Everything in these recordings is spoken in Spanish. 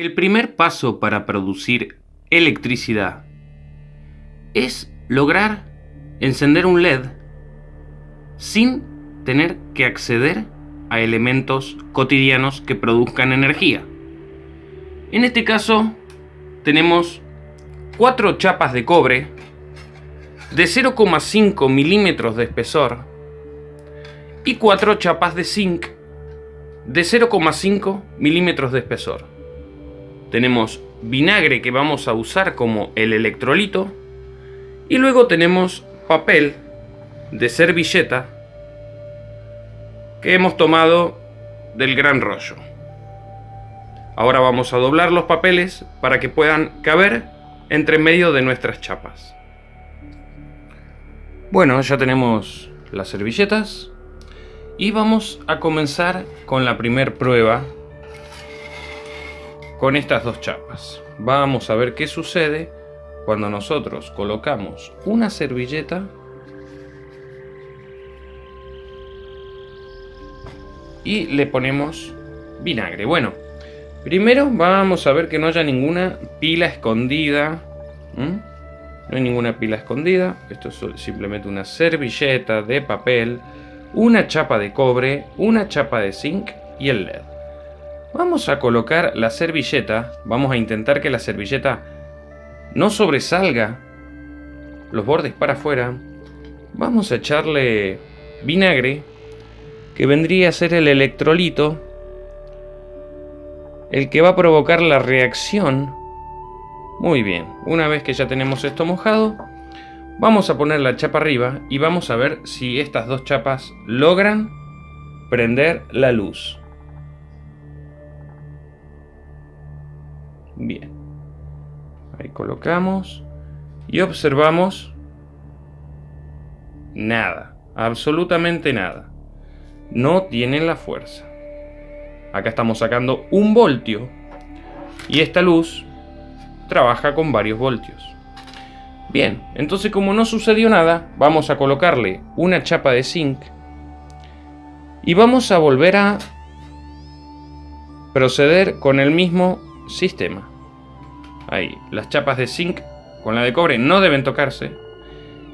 El primer paso para producir electricidad es lograr encender un LED sin tener que acceder a elementos cotidianos que produzcan energía. En este caso tenemos cuatro chapas de cobre de 0,5 milímetros de espesor y cuatro chapas de zinc de 0,5 milímetros de espesor tenemos vinagre que vamos a usar como el electrolito y luego tenemos papel de servilleta que hemos tomado del gran rollo. Ahora vamos a doblar los papeles para que puedan caber entre medio de nuestras chapas. Bueno, ya tenemos las servilletas y vamos a comenzar con la primer prueba con estas dos chapas. Vamos a ver qué sucede cuando nosotros colocamos una servilleta y le ponemos vinagre. Bueno, primero vamos a ver que no haya ninguna pila escondida. No hay ninguna pila escondida. Esto es simplemente una servilleta de papel, una chapa de cobre, una chapa de zinc y el LED. Vamos a colocar la servilleta, vamos a intentar que la servilleta no sobresalga los bordes para afuera. Vamos a echarle vinagre, que vendría a ser el electrolito, el que va a provocar la reacción. Muy bien, una vez que ya tenemos esto mojado, vamos a poner la chapa arriba y vamos a ver si estas dos chapas logran prender la luz. Bien. Ahí colocamos. Y observamos. Nada. Absolutamente nada. No tienen la fuerza. Acá estamos sacando un voltio. Y esta luz trabaja con varios voltios. Bien, entonces como no sucedió nada, vamos a colocarle una chapa de zinc. Y vamos a volver a proceder con el mismo sistema. Ahí, las chapas de zinc con la de cobre no deben tocarse.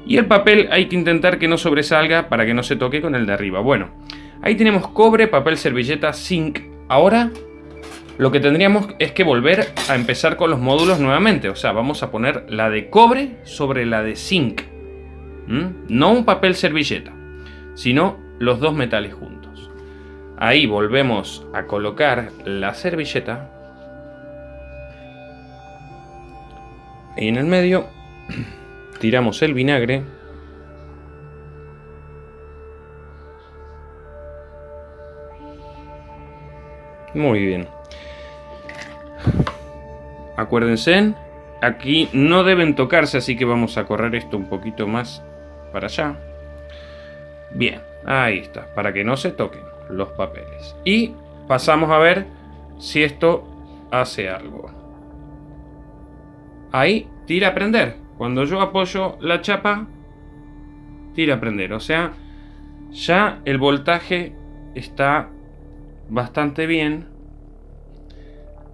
Y el papel hay que intentar que no sobresalga para que no se toque con el de arriba. Bueno, ahí tenemos cobre, papel, servilleta, zinc. Ahora lo que tendríamos es que volver a empezar con los módulos nuevamente. O sea, vamos a poner la de cobre sobre la de zinc. No un papel servilleta, sino los dos metales juntos. Ahí volvemos a colocar la servilleta Y en el medio tiramos el vinagre. Muy bien. Acuérdense, aquí no deben tocarse, así que vamos a correr esto un poquito más para allá. Bien, ahí está, para que no se toquen los papeles. Y pasamos a ver si esto hace algo. Ahí tira a prender. Cuando yo apoyo la chapa, tira a prender. O sea, ya el voltaje está bastante bien.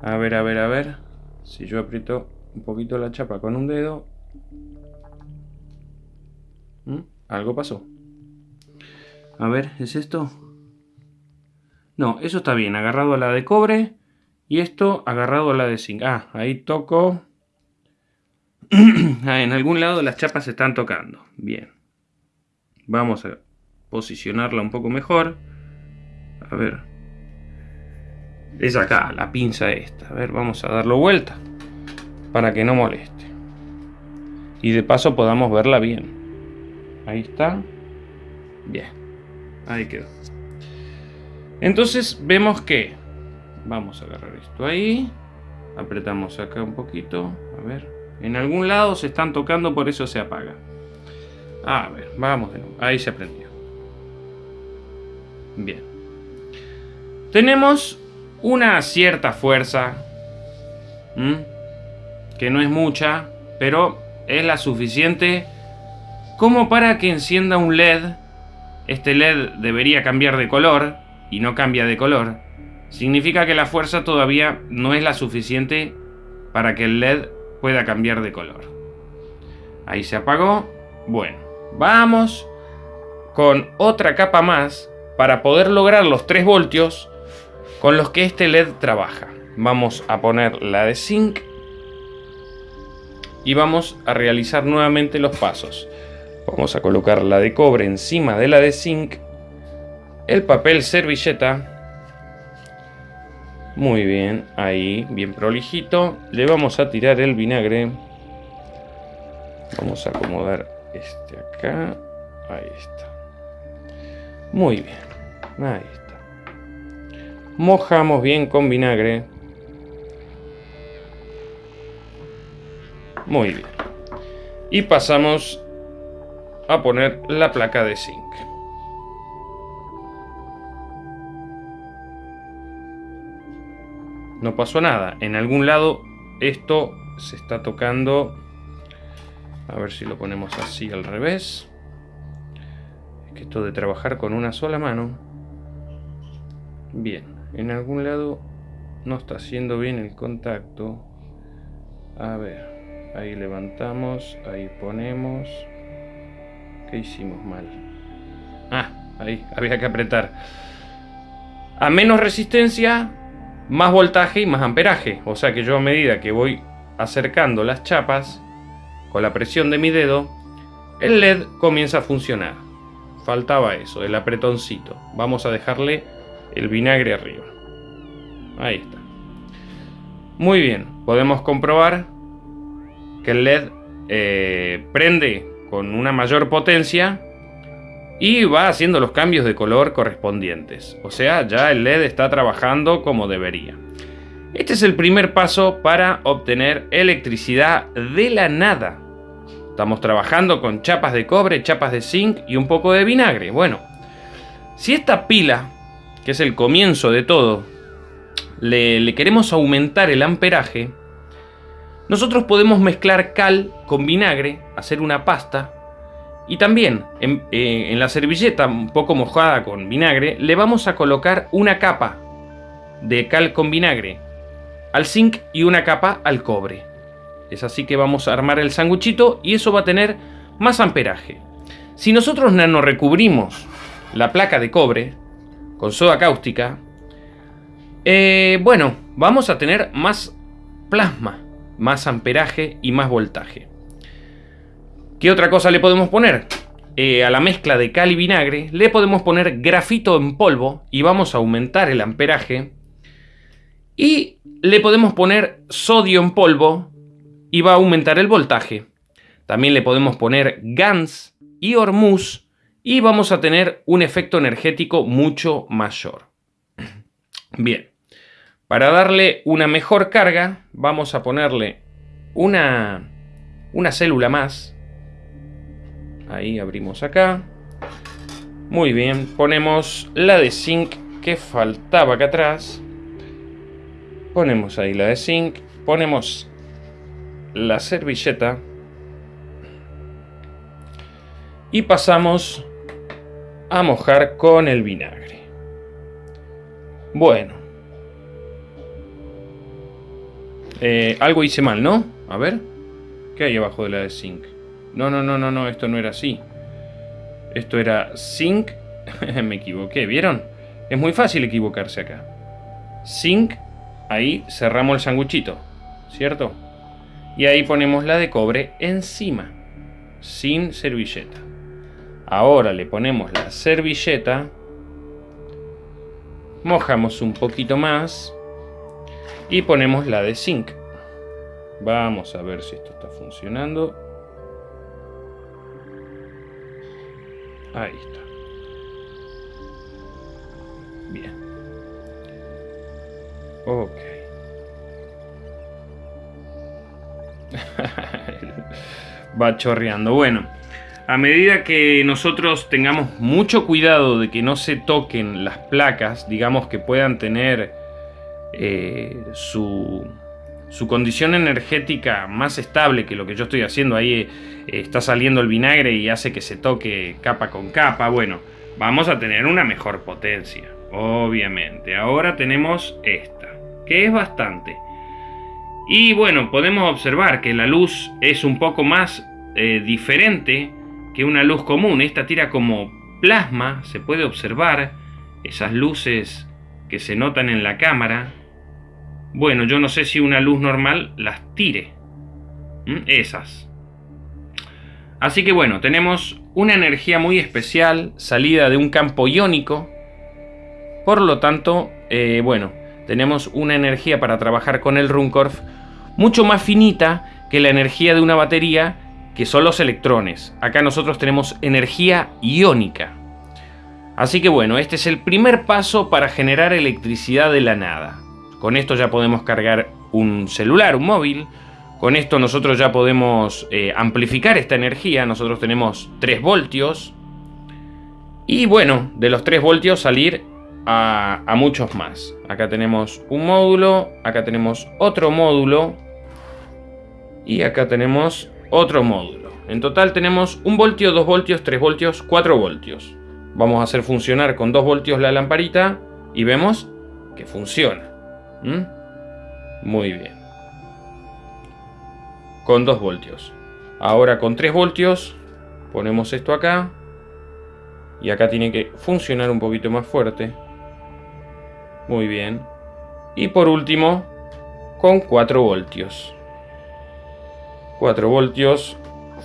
A ver, a ver, a ver. Si yo aprieto un poquito la chapa con un dedo. ¿Mm? Algo pasó. A ver, ¿es esto? No, eso está bien. Agarrado a la de cobre. Y esto agarrado a la de zinc. Ah, ahí toco Ah, en algún lado las chapas se están tocando. Bien. Vamos a posicionarla un poco mejor. A ver. Es acá, la pinza esta. A ver, vamos a darlo vuelta. Para que no moleste. Y de paso podamos verla bien. Ahí está. Bien. Ahí quedó. Entonces vemos que... Vamos a agarrar esto ahí. Apretamos acá un poquito. A ver. En algún lado se están tocando, por eso se apaga. A ver, vamos de nuevo. Ahí se prendió. Bien. Tenemos una cierta fuerza. Que no es mucha, pero es la suficiente como para que encienda un LED. Este LED debería cambiar de color y no cambia de color. significa que la fuerza todavía no es la suficiente para que el LED pueda cambiar de color. Ahí se apagó. Bueno, vamos con otra capa más para poder lograr los 3 voltios con los que este LED trabaja. Vamos a poner la de zinc y vamos a realizar nuevamente los pasos. Vamos a colocar la de cobre encima de la de zinc, el papel servilleta, muy bien, ahí, bien prolijito, le vamos a tirar el vinagre, vamos a acomodar este acá, ahí está, muy bien, ahí está, mojamos bien con vinagre, muy bien, y pasamos a poner la placa de zinc. No pasó nada. En algún lado esto se está tocando. A ver si lo ponemos así al revés. Es que esto de trabajar con una sola mano. Bien, en algún lado no está haciendo bien el contacto. A ver, ahí levantamos, ahí ponemos hicimos mal? Ah, ahí, había que apretar. A menos resistencia, más voltaje y más amperaje. O sea que yo a medida que voy acercando las chapas, con la presión de mi dedo, el LED comienza a funcionar. Faltaba eso, el apretoncito. Vamos a dejarle el vinagre arriba. Ahí está. Muy bien, podemos comprobar que el LED eh, prende con una mayor potencia y va haciendo los cambios de color correspondientes. O sea, ya el LED está trabajando como debería. Este es el primer paso para obtener electricidad de la nada. Estamos trabajando con chapas de cobre, chapas de zinc y un poco de vinagre. Bueno, si esta pila, que es el comienzo de todo, le, le queremos aumentar el amperaje, nosotros podemos mezclar cal con vinagre, hacer una pasta y también en, eh, la servilleta un poco mojada con vinagre le vamos a colocar una capa de cal con vinagre al zinc y una capa al cobre. Es así que vamos a armar el sanguchito y eso va a tener más amperaje. Si nosotros recubrimos la placa de cobre con soda cáustica, eh, bueno, vamos a tener más plasma más amperaje y más voltaje. ¿Qué otra cosa le podemos poner? Eh, a la mezcla de cal y vinagre le podemos poner grafito en polvo y vamos a aumentar el amperaje. Y le podemos poner sodio en polvo y va a aumentar el voltaje. También le podemos poner GANS y hormuz y vamos a tener un efecto energético mucho mayor. Bien. Para darle una mejor carga, vamos a ponerle una, una célula más. Ahí abrimos acá. Muy bien, ponemos la de zinc que faltaba acá atrás. Ponemos ahí la de zinc. Ponemos la servilleta. Y pasamos a mojar con el vinagre. Bueno, Eh, algo hice mal, ¿no? A ver. ¿Qué hay abajo de la de zinc? No, no, no, no, no, esto no era así. Esto era zinc. Me equivoqué, ¿vieron? Es muy fácil equivocarse acá. Zinc, ahí cerramos el sanguchito, ¿cierto? Y ahí ponemos la de cobre encima, sin servilleta. Ahora le ponemos la servilleta, mojamos un poquito más y ponemos la de zinc. Vamos a ver si esto está funcionando. Ahí está. Bien. Ok. Va chorreando. Bueno, a medida que nosotros tengamos mucho cuidado de que no se toquen las placas, digamos que puedan tener eh, su, condición energética más estable que lo que yo estoy haciendo. Ahí eh, está saliendo el vinagre y hace que se toque capa con capa. Bueno, vamos a tener una mejor potencia. obviamente. Ahora tenemos esta, que es bastante. Y bueno, podemos observar que la luz es un poco más eh, diferente que una luz común. Esta tira como plasma, se puede observar esas luces que se notan en la cámara. Bueno, yo no sé si una luz normal las tire. Esas. Así que bueno, tenemos una energía muy especial salida de un campo iónico. Por lo tanto, eh, bueno, tenemos una energía para trabajar con el Runcorf mucho más finita que la energía de una batería que son los electrones. Acá nosotros tenemos energía iónica. Así que bueno, este es el primer paso para generar electricidad de la nada. Con esto ya podemos cargar un celular, un móvil. Con esto nosotros ya podemos eh, amplificar esta energía. Nosotros tenemos 3 voltios. Y bueno, de los 3 voltios salir a, a muchos más. Acá tenemos un módulo, acá tenemos otro módulo. Y acá tenemos otro módulo. En total tenemos 1 voltio, 2 voltios, 3 voltios, 4 voltios. Vamos a hacer funcionar con 2 voltios la lamparita y vemos que funciona. ¿Mm? Muy bien. Con 2 voltios. Ahora con 3 voltios ponemos esto acá. Y acá tiene que funcionar un poquito más fuerte. Muy bien. Y por último, con 4 voltios. 4 voltios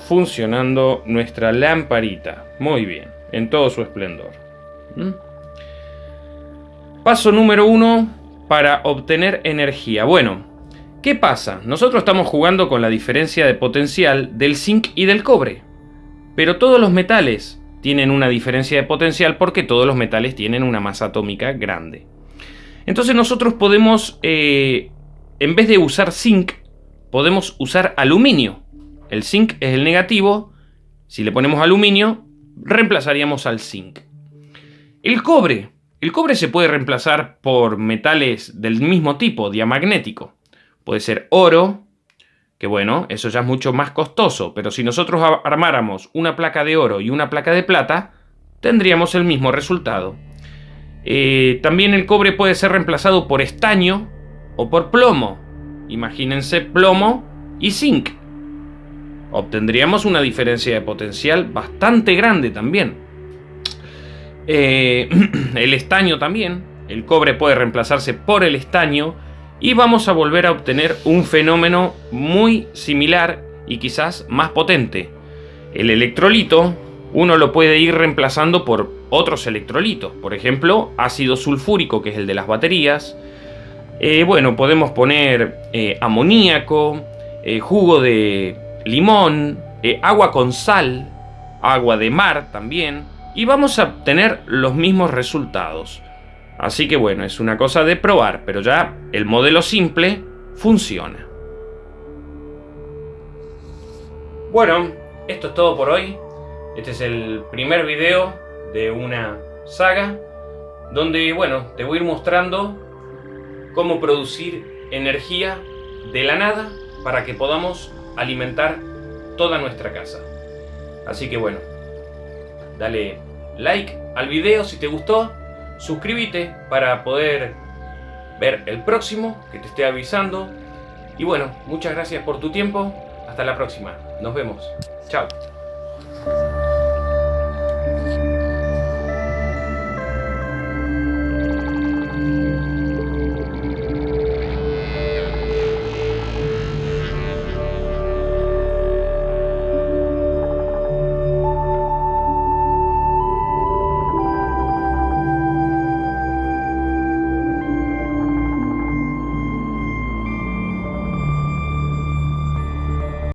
funcionando nuestra lamparita. Muy bien en todo su esplendor. ¿Mm? Paso número uno para obtener energía. Bueno, ¿qué pasa? Nosotros estamos jugando con la diferencia de potencial del zinc y del cobre. Pero todos los metales tienen una diferencia de potencial porque todos los metales tienen una masa atómica grande. Entonces nosotros podemos, eh, en vez de usar zinc, podemos usar aluminio. El zinc es el negativo. Si le ponemos aluminio, reemplazaríamos al zinc. El cobre. El cobre se puede reemplazar por metales del mismo tipo, diamagnético. Puede ser oro, que bueno, eso ya es mucho más costoso, pero si nosotros armáramos una placa de oro y una placa de plata, tendríamos el mismo resultado. Eh, también el cobre puede ser reemplazado por estaño o por plomo. Imagínense plomo y zinc obtendríamos una diferencia de potencial bastante grande también. Eh, el estaño también, el cobre puede reemplazarse por el estaño y vamos a volver a obtener un fenómeno muy similar y quizás más potente. El electrolito uno lo puede ir reemplazando por otros electrolitos, por ejemplo ácido sulfúrico que es el de las baterías. Eh, bueno, podemos poner eh, amoníaco, jugo de limón, eh, agua con sal, agua de mar también, y vamos a obtener los mismos resultados. Así que bueno, es una cosa de probar, pero ya el modelo simple funciona. Bueno, esto es todo por hoy. Este es el primer video de una saga donde, bueno, te voy a ir mostrando cómo producir energía de la nada para que podamos alimentar toda nuestra casa. Así que bueno, dale like al video si te gustó, suscríbete para poder ver el próximo que te esté avisando. Y bueno, muchas gracias por tu tiempo. Hasta la próxima. Nos vemos. Chao.